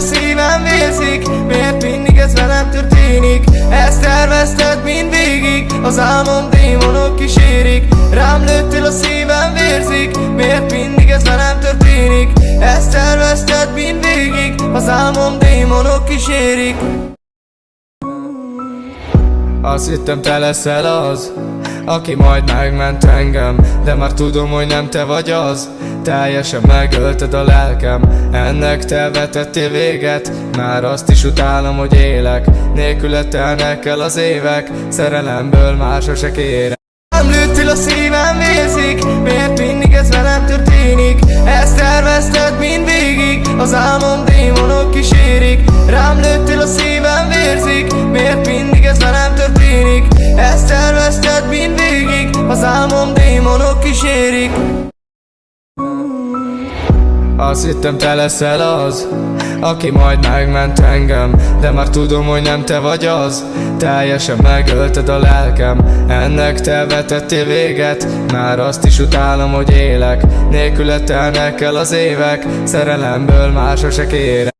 a szívem vérzik Miért mindig ez velem történik? Ezt tervezted mind végig Az álmom démonok kísérik. Rám lőttél a szívem vérzik Miért mindig ez velem történik? Ezt tervezted mind végig Az álmom démonok kísérik. Azt hittem te leszel az Aki majd megment engem De már tudom, hogy nem te vagy az Teljesen megölted a lelkem. Ennek te vetettél véget Már azt is utálom, hogy élek. Nélküle el az évek Szerelemből már sose kérek a szívem vérzik Miért mindig ez velem történik? Ezt tervezted mind végig Az álmom démonok kísérik. Rám lőttél a szívem vérzik Miért mindig ez velem történik? Ezt tervezted mind végig Az álmom démonok kísérik azt hittem te leszel az Aki majd megment engem. De már tudom, hogy nem te vagy az. Teljesen megölted a lelkem. Ennek te vetettél véget. Már azt is utálom, hogy élek. Nélküle telnek el az évek. Szerelemből már sose kérek